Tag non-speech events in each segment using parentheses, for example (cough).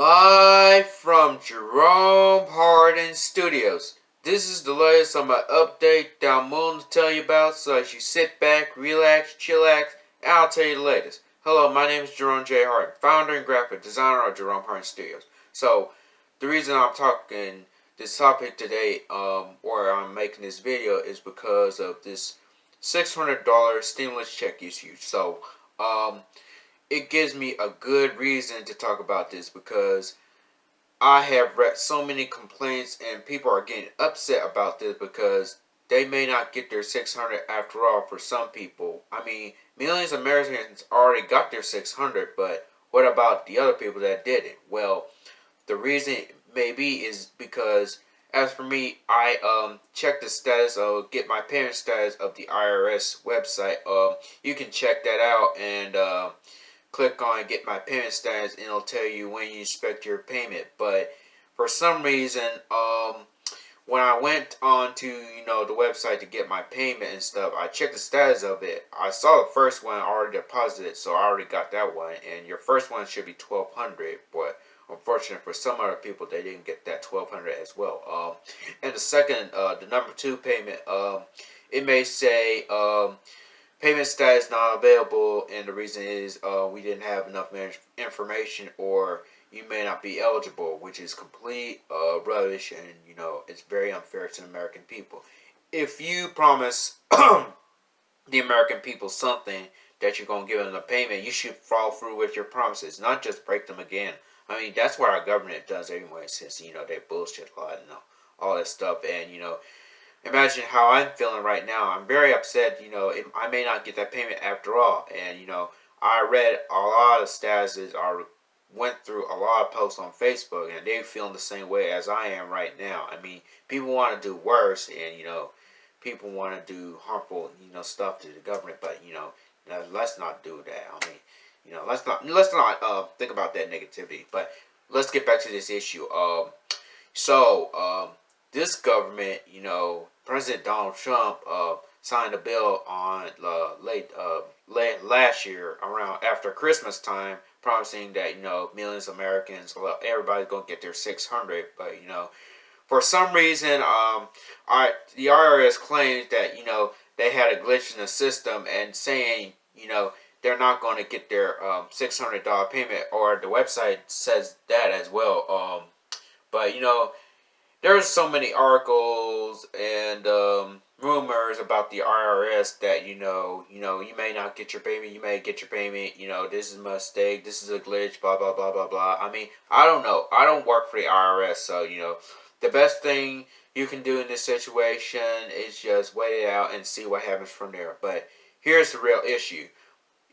Live from Jerome Hardin Studios. This is the latest on my update that I'm willing to tell you about, so as you sit back, relax, chillax, and I'll tell you the latest. Hello, my name is Jerome J. Hardin, founder and graphic designer of Jerome Hardin Studios. So, the reason I'm talking this topic today, um, or I'm making this video, is because of this $600 stimulus check issue. So, um, it gives me a good reason to talk about this because I have read so many complaints and people are getting upset about this because they may not get their 600 after all for some people. I mean, millions of Americans already got their 600, but what about the other people that didn't? Well, the reason maybe is because as for me, I um check the status of get my parents status of the IRS website. Um, you can check that out and uh, click on get my payment status and it'll tell you when you expect your payment. But for some reason um when I went on to you know the website to get my payment and stuff I checked the status of it. I saw the first one already deposited so I already got that one. And your first one should be 1200 but unfortunately for some other people they didn't get that 1200 as well. Um and the second uh the number two payment um it may say um Payment status not available, and the reason is uh, we didn't have enough information, or you may not be eligible, which is complete uh, rubbish, and you know it's very unfair to the American people. If you promise (clears throat) the American people something that you're gonna give them a payment, you should follow through with your promises, not just break them again. I mean that's what our government does anyway, since you know they bullshit a lot and all that stuff, and you know imagine how I'm feeling right now. I'm very upset, you know, I may not get that payment after all. And, you know, I read a lot of statuses or went through a lot of posts on Facebook and they're feeling the same way as I am right now. I mean, people want to do worse and, you know, people want to do harmful, you know, stuff to the government, but, you know, let's not do that. I mean, you know, let's not, let's not uh, think about that negativity, but let's get back to this issue. Um, so, um, this government, you know, President Donald Trump uh, signed a bill on uh, late, uh, late last year around after Christmas time, promising that you know millions of Americans, well, everybody's gonna get their 600. But you know, for some reason, um, I, the IRS claims that you know they had a glitch in the system and saying you know they're not going to get their um, $600 payment or the website says that as well um, but you know there's so many articles and um, rumors about the IRS that you know, you know, you may not get your payment, you may get your payment, you know, this is a mistake, this is a glitch, blah blah blah blah blah. I mean, I don't know. I don't work for the IRS, so you know, the best thing you can do in this situation is just wait it out and see what happens from there. But here's the real issue: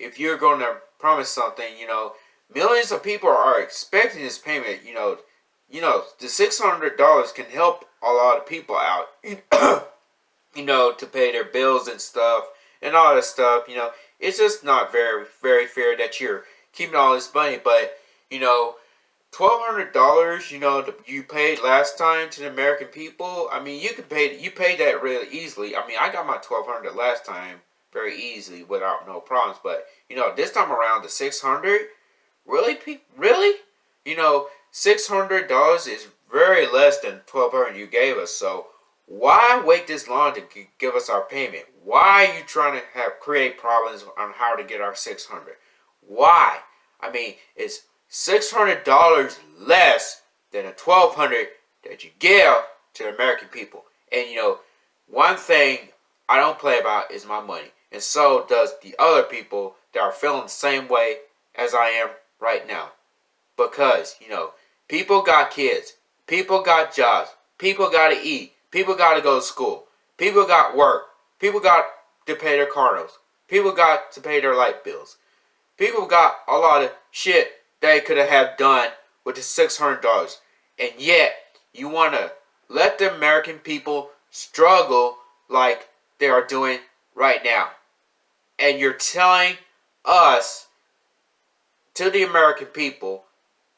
if you're going to promise something, you know, millions of people are expecting this payment, you know you know, the $600 can help a lot of people out, (clears throat) you know, to pay their bills and stuff and all that stuff, you know. It's just not very, very fair that you're keeping all this money, but, you know, $1,200, you know, you paid last time to the American people. I mean, you could pay, you paid that really easily. I mean, I got my 1200 last time very easily without no problems, but, you know, this time around the 600 really, really? You know, $600 is very less than 1200 you gave us. So why wait this long to give us our payment? Why are you trying to have create problems on how to get our 600? Why? I mean, it's $600 less than the 1200 that you give to the American people. And you know, one thing I don't play about is my money. And so does the other people that are feeling the same way as I am right now. Because, you know, People got kids. People got jobs. People got to eat. People got to go to school. People got work. People got to pay their car notes. People got to pay their light bills. People got a lot of shit they could have done with the $600. And yet, you want to let the American people struggle like they are doing right now. And you're telling us, to the American people,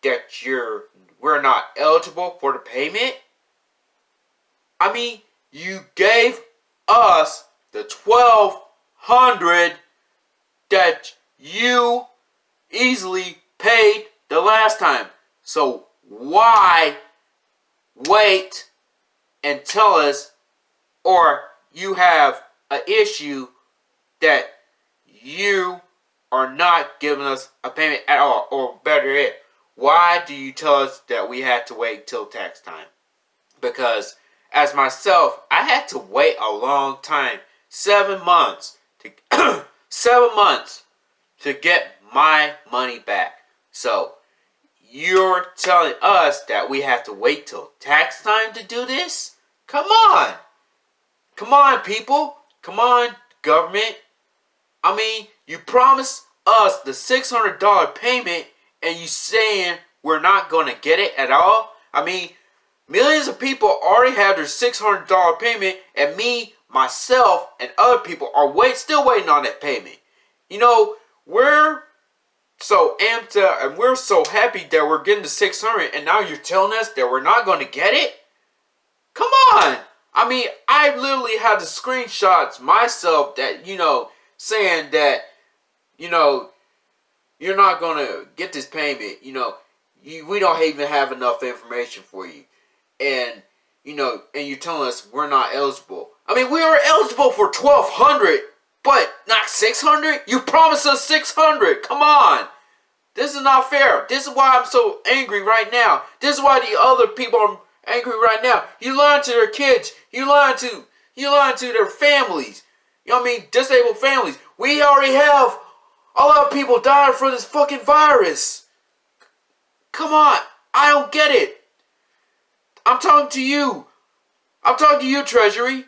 that you're we're not eligible for the payment? I mean, you gave us the 1200 that you easily paid the last time. So why wait and tell us or you have an issue that you are not giving us a payment at all or better yet why do you tell us that we had to wait till tax time because as myself i had to wait a long time seven months to (clears throat) seven months to get my money back so you're telling us that we have to wait till tax time to do this? Come on. Come on, people. Come on, government. I mean, you promised us the $600 payment and you saying we're not going to get it at all? I mean, millions of people already have their $600 payment and me, myself, and other people are wait still waiting on that payment. You know, we're so amped up and we're so happy that we're getting the 600 and now you're telling us that we're not going to get it? Come on! I mean, I literally have the screenshots myself that, you know, saying that, you know, you're not going to get this payment. You know, you, we don't even have enough information for you. And, you know, and you're telling us we're not eligible. I mean, we are eligible for 1200 but not 600? You promised us 600. Come on. This is not fair. This is why I'm so angry right now. This is why the other people are angry right now. You lying to their kids. You lying to you lying to their families. You know what I mean? Disabled families. We already have a lot of people dying from this fucking virus. Come on. I don't get it. I'm talking to you. I'm talking to you, Treasury.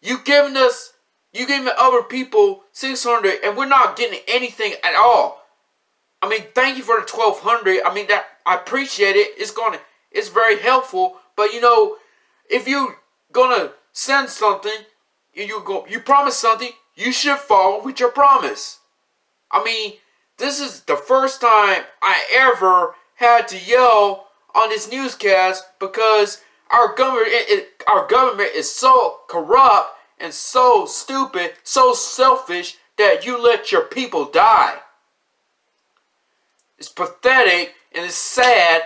You giving us you giving other people 600 and we're not getting anything at all. I mean, thank you for the 1200. I mean, that I appreciate it. It's going to it's very helpful, but you know, if you're going to send something, you go you promise something, you should follow with your promise. I mean, this is the first time I ever had to yell on this newscast because our government it, it, our government is so corrupt and so stupid, so selfish that you let your people die. It's pathetic and it's sad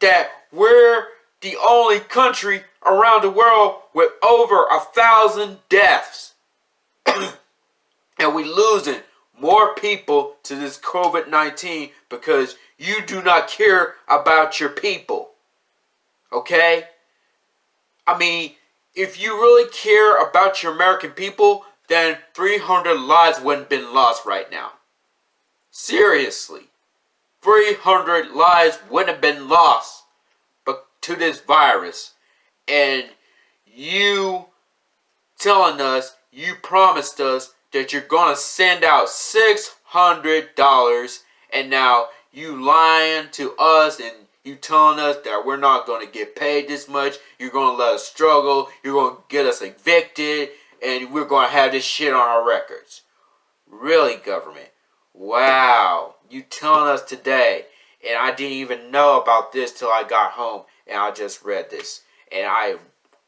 that we're the only country around the world with over a thousand deaths. (coughs) and we losing more people to this COVID-19 because you do not care about your people. Okay? I mean, if you really care about your American people, then 300 lives wouldn't been lost right now. Seriously. 300 lives wouldn't have been lost but to this virus. And you telling us, you promised us that you're going to send out $600 and now you lying to us and you telling us that we're not going to get paid this much. You're going to let us struggle. You're going to get us evicted. And we're going to have this shit on our records. Really, government? Wow. You telling us today. And I didn't even know about this till I got home. And I just read this. And I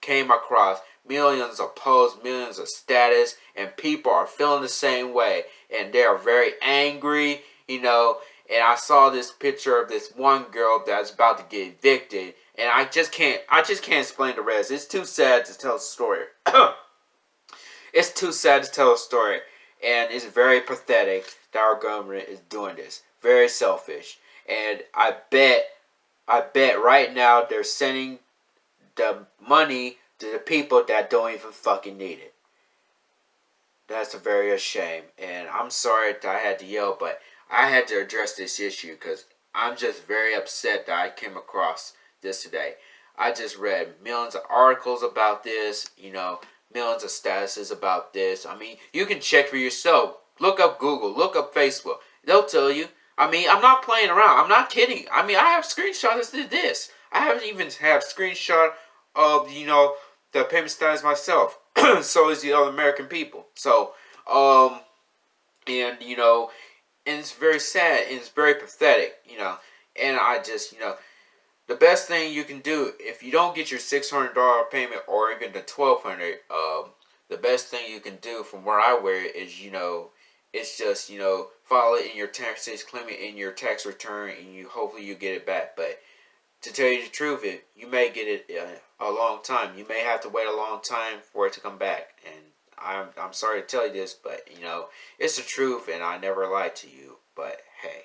came across millions of posts, millions of status. And people are feeling the same way. And they're very angry, you know and I saw this picture of this one girl that's about to get evicted, and I just can't, I just can't explain the rest. It's too sad to tell a story. (coughs) it's too sad to tell a story, and it's very pathetic that our government is doing this. Very selfish, and I bet, I bet right now they're sending the money to the people that don't even fucking need it. That's a very a shame, and I'm sorry that I had to yell, but I had to address this issue because I'm just very upset that I came across this today. I just read millions of articles about this, you know, millions of statuses about this. I mean, you can check for yourself. Look up Google, look up Facebook. They'll tell you. I mean, I'm not playing around. I'm not kidding. I mean, I have screenshots of this. I haven't even have screenshot of, you know, the payment status myself. (clears throat) so is the other American people. So, um, and, you know, and it's very sad and it's very pathetic, you know. And I just, you know, the best thing you can do if you don't get your six hundred dollar payment or even the twelve hundred, um, the best thing you can do from where I wear it is, you know, It's just you know file it in your taxes, claim it in your tax return, and you hopefully you get it back. But to tell you the truth, it you may get it uh, a long time. You may have to wait a long time for it to come back. And I'm I'm sorry to tell you this, but you know it's the truth, and I never lied to you. But hey,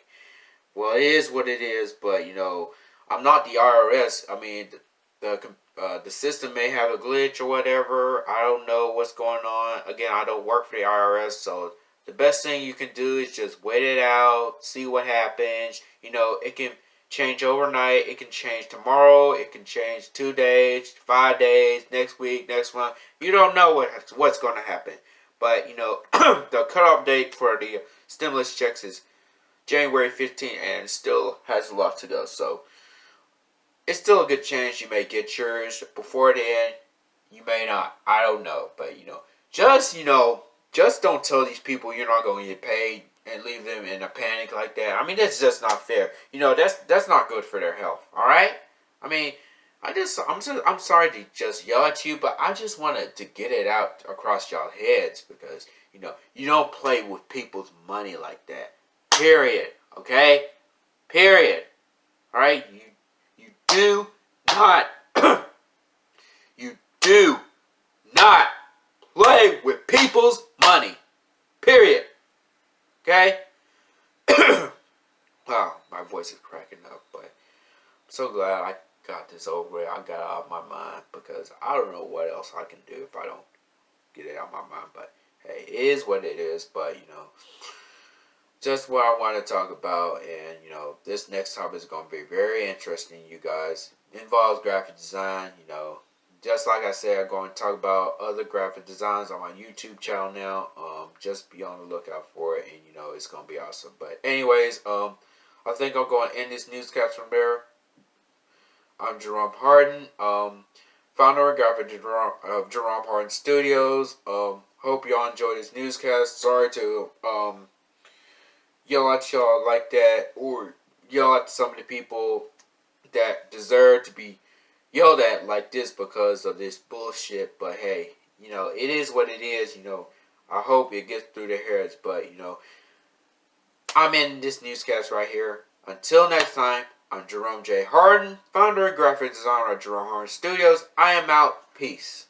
well it is what it is. But you know I'm not the IRS. I mean the the, uh, the system may have a glitch or whatever. I don't know what's going on. Again, I don't work for the IRS, so the best thing you can do is just wait it out, see what happens. You know, it can change overnight. It can change tomorrow. It can change two days, five days, next week, next month. You don't know what what's going to happen. But, you know, (clears throat) the cutoff date for the stimulus checks is January 15th and still has a lot to go. So, it's still a good chance you may get yours before then. You may not. I don't know. But, you know, just, you know, just don't tell these people you're not going to get paid and leave them in a panic like that. I mean, that's just not fair. You know, that's that's not good for their health. All right. I mean, I just I'm I'm sorry to just yell at you, but I just wanted to get it out across y'all heads because you know you don't play with people's money like that. Period. Okay. Period. All right. You you do not (clears throat) you do not play with people's money. Okay? wow, (coughs) oh, my voice is cracking up, but I'm so glad I got this over I got it out of my mind because I don't know what else I can do if I don't get it out of my mind. But hey, it is what it is. But you know, just what I want to talk about, and you know, this next topic is going to be very interesting, you guys. It involves graphic design. You know, just like I said, I'm going to talk about other graphic designs on my YouTube channel now. Um, just be on the lookout for it, and you know it's going to be awesome. But anyways, um, I think I'm going to end this newscast from there. I'm Jerome Harden, um, founder graphic of Jerome Harden Studios. Um, hope y'all enjoyed this newscast. Sorry to um, yell at y'all like that, or yell at some of the people that deserve to be yelled at like this because of this bullshit. But hey, you know, it is what it is. You know, I hope it gets through the heads. But, you know, I'm in this newscast right here. Until next time, I'm Jerome J. Harden, founder and graphic designer of Jerome Harden Studios. I am out. Peace.